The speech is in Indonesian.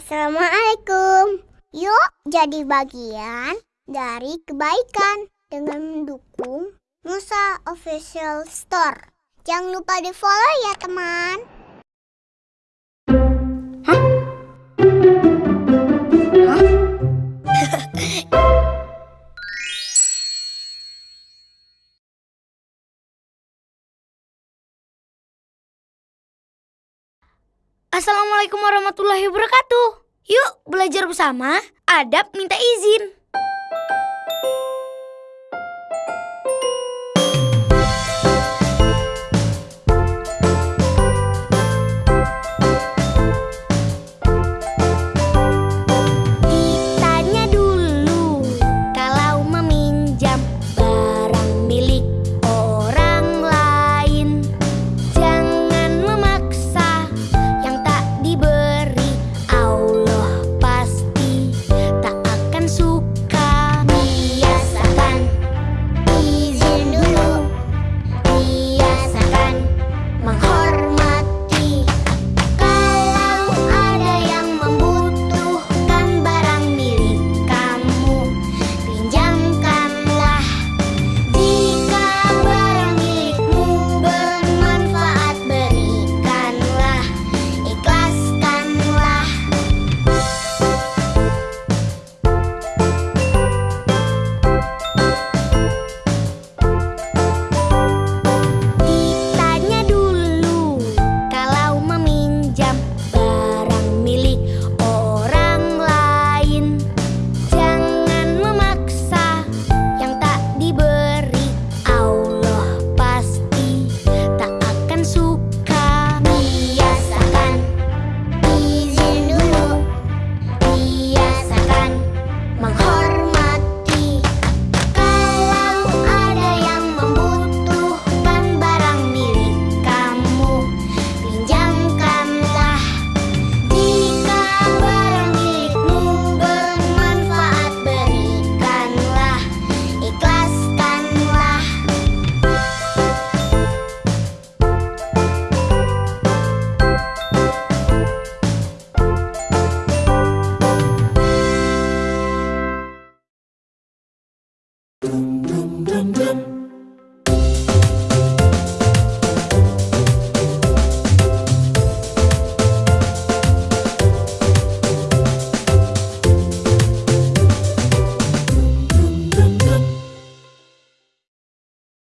Assalamualaikum. Yuk jadi bagian dari kebaikan dengan mendukung Musa Official Store. Jangan lupa di follow ya teman. Assalamualaikum warahmatullahi wabarakatuh. Yuk belajar bersama. Adab minta izin.